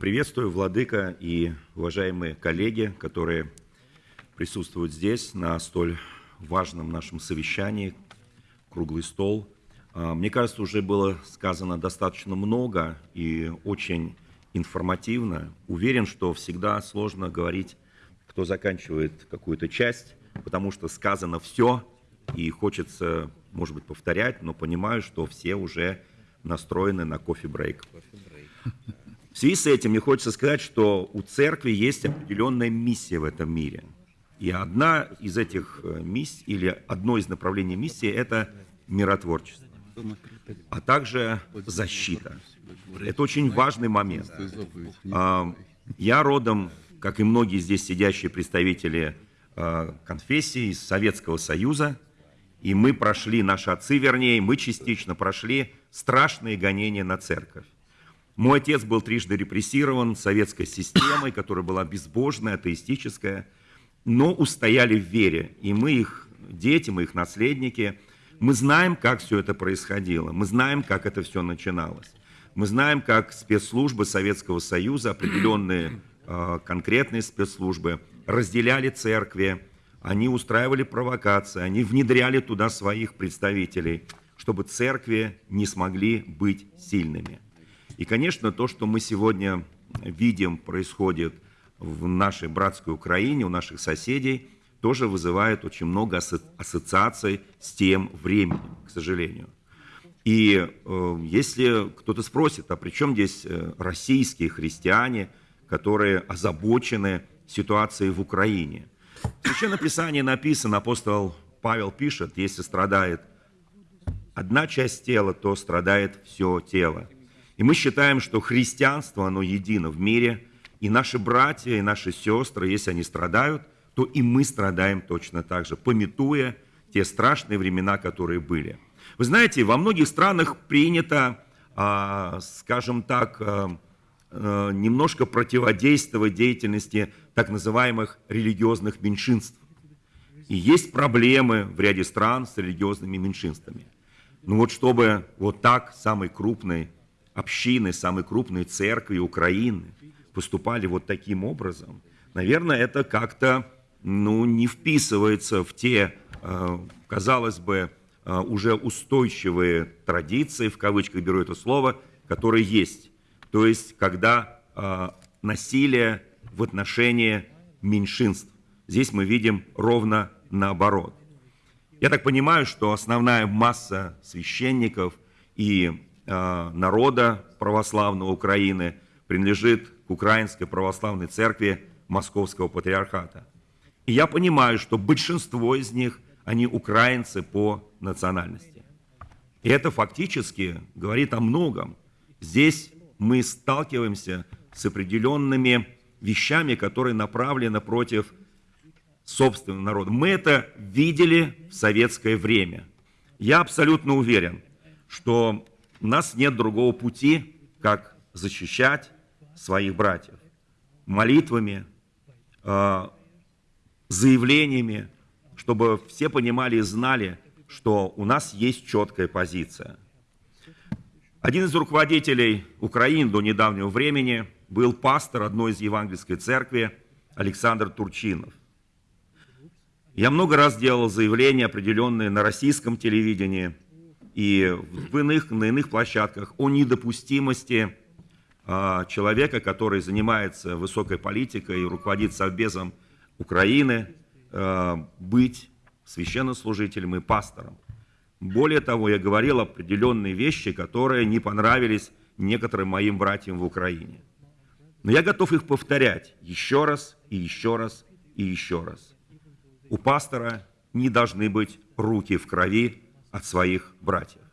Приветствую, Владыка и уважаемые коллеги, которые присутствуют здесь на столь важном нашем совещании, круглый стол. А, мне кажется, уже было сказано достаточно много и очень информативно. Уверен, что всегда сложно говорить, кто заканчивает какую-то часть, потому что сказано все, и хочется, может быть, повторять, но понимаю, что все уже настроены на кофе-брейк. В связи с этим мне хочется сказать, что у церкви есть определенная миссия в этом мире. И одна из этих э, миссий, или одно из направлений миссии – это миротворчество, а также защита. Это очень важный момент. А, я родом, как и многие здесь сидящие представители а, конфессии из Советского Союза, и мы прошли, наши отцы, вернее, мы частично прошли страшные гонения на церковь. Мой отец был трижды репрессирован советской системой, которая была безбожная, атеистическая, но устояли в вере. И мы их дети, мы их наследники, мы знаем, как все это происходило, мы знаем, как это все начиналось. Мы знаем, как спецслужбы Советского Союза, определенные э, конкретные спецслужбы, разделяли церкви, они устраивали провокации, они внедряли туда своих представителей, чтобы церкви не смогли быть сильными. И, конечно, то, что мы сегодня видим, происходит в нашей братской Украине, у наших соседей, тоже вызывает очень много ассоциаций с тем временем, к сожалению. И э, если кто-то спросит, а при чем здесь э, российские христиане, которые озабочены ситуацией в Украине? В Священном Писании написано, апостол Павел пишет, если страдает одна часть тела, то страдает все тело. И мы считаем, что христианство, оно едино в мире, и наши братья, и наши сестры, если они страдают, то и мы страдаем точно так же, пометуя те страшные времена, которые были. Вы знаете, во многих странах принято, а, скажем так, а, а, немножко противодействовать деятельности так называемых религиозных меньшинств. И есть проблемы в ряде стран с религиозными меньшинствами. Но вот чтобы вот так самый крупный общины, самой крупной церкви Украины поступали вот таким образом, наверное, это как-то ну, не вписывается в те, э, казалось бы, э, уже устойчивые традиции, в кавычках беру это слово, которые есть. То есть, когда э, насилие в отношении меньшинств. Здесь мы видим ровно наоборот. Я так понимаю, что основная масса священников и народа православного Украины принадлежит к Украинской православной церкви Московского патриархата. И я понимаю, что большинство из них, они украинцы по национальности. И это фактически говорит о многом. Здесь мы сталкиваемся с определенными вещами, которые направлены против собственного народа. Мы это видели в советское время. Я абсолютно уверен, что у нас нет другого пути, как защищать своих братьев молитвами, э, заявлениями, чтобы все понимали и знали, что у нас есть четкая позиция. Один из руководителей Украины до недавнего времени был пастор одной из евангельской церкви Александр Турчинов. Я много раз делал заявления определенные на российском телевидении – и в иных, на иных площадках о недопустимости а, человека, который занимается высокой политикой и руководит Совбезом Украины, а, быть священнослужителем и пастором. Более того, я говорил определенные вещи, которые не понравились некоторым моим братьям в Украине. Но я готов их повторять еще раз и еще раз и еще раз. У пастора не должны быть руки в крови, от своих братьев.